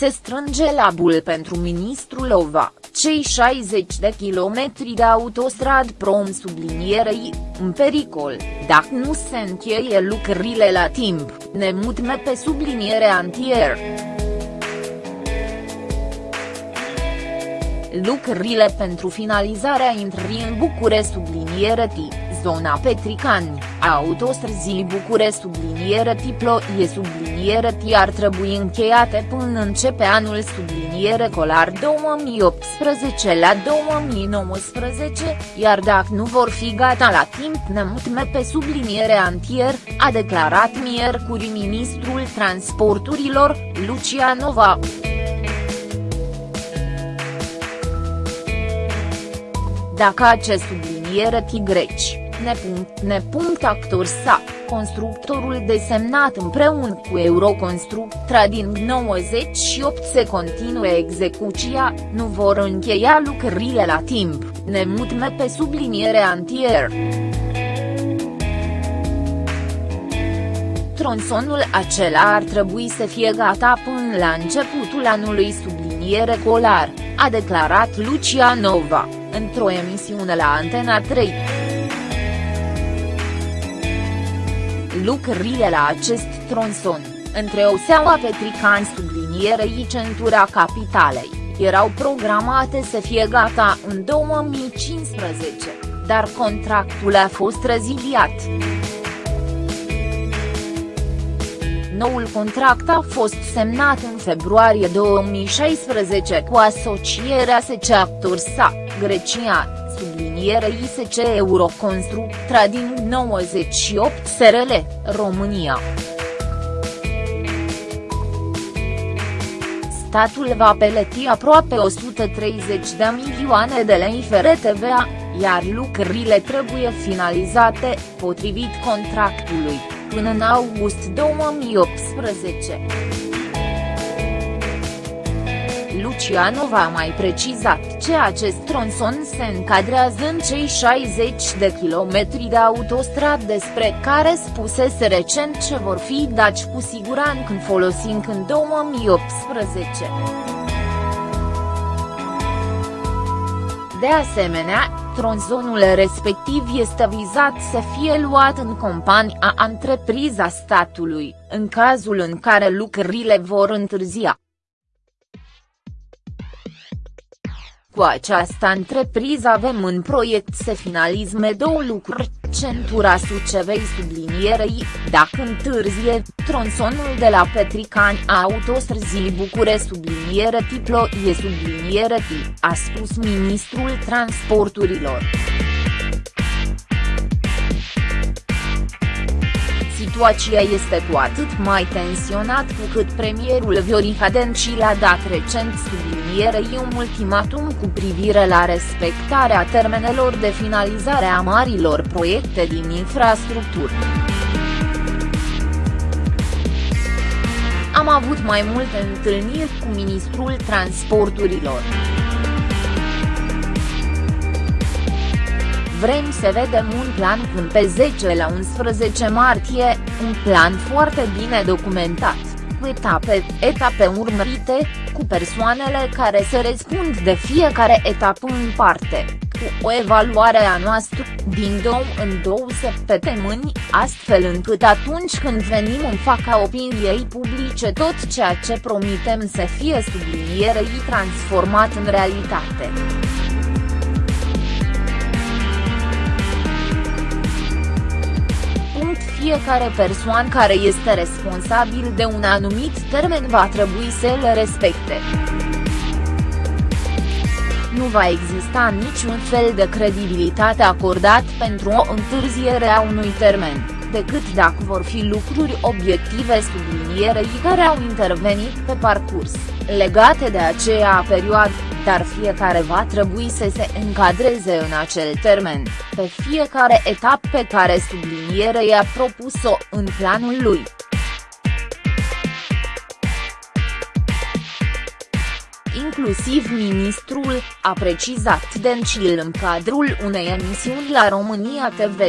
Se strânge labul pentru ministrul Lova, cei 60 de kilometri de autostrad prom sublinierei, în pericol, dacă nu se încheie lucrurile la timp, ne mutme pe subliniere antier. Lucrurile pentru finalizarea intrării în Bucure subliniere tip zona Petricani, a autostrăzii Bucure subliniere tiplo e subliniere T ar trebui încheiate până începe anul subliniere colar 2018 la 2019, iar dacă nu vor fi gata la timp ne mutme pe subliniere antier, a declarat miercuri ministrul transporturilor, Lucia Nova. Dacă acest subliniere T greci Actor sa, constructorul desemnat împreună cu Euroconstruct Trading 98 se continuă execuția, nu vor încheia lucrările la timp, ne mutme pe subliniere antier. Tronsonul acela ar trebui să fie gata până la începutul anului subliniere colar, a declarat Lucia Nova, într-o emisiune la Antena 3. Lucrările la acest tronson, între Oseaua Petrican sublinierei centura capitalei, erau programate să fie gata în 2015, dar contractul a fost reziliat. Noul contract a fost semnat în februarie 2016 cu asocierea SC Actorsa, Grecia, subliniere ISC Euroconstruct Trading 98 SRL, România. Statul va peleti aproape 130 de milioane de lei fără TVA, iar lucrările trebuie finalizate, potrivit contractului, până în august 2018. Lucianov a mai precizat ce acest tronson se încadrează în cei 60 de kilometri de autostrad despre care spusese recent ce vor fi daci cu siguranță când folosim în 2018. De asemenea, tronzonul respectiv este vizat să fie luat în compania întrepriza statului, în cazul în care lucrările vor întârzia. Cu această întrepriză avem în proiect să finalizme două lucruri, centura Sucevei sublinierei, dacă întârzie, tronsonul de la Petricani a autostrăzii Bucure subliniere tiplo e subliniere tip, a spus ministrul transporturilor. Situația este cu atât mai tensionat cu cât premierul Viorica Dencil a dat recent sublinierei un ultimatum cu privire la respectarea termenelor de finalizare a marilor proiecte din infrastructură. Am avut mai multe întâlniri cu ministrul transporturilor. Vrem să vedem un plan până pe 10 la 11 martie, un plan foarte bine documentat, cu etape, etape urmărite, cu persoanele care se răspund de fiecare etapă în parte, cu o evaluare a noastră, din două în două săptămâni, astfel încât atunci când venim în fața opiniei publice tot ceea ce promitem să fie sublinierei transformat în realitate. Fiecare persoană care este responsabil de un anumit termen va trebui să le respecte. Nu va exista niciun fel de credibilitate acordat pentru o întârziere a unui termen decât dacă vor fi lucruri obiective sublinierei care au intervenit pe parcurs, legate de aceea perioadă, dar fiecare va trebui să se încadreze în acel termen, pe fiecare etapă pe care sublinierea i-a propus-o în planul lui. inclusiv ministrul, a precizat Dencil în cadrul unei emisiuni la România TV.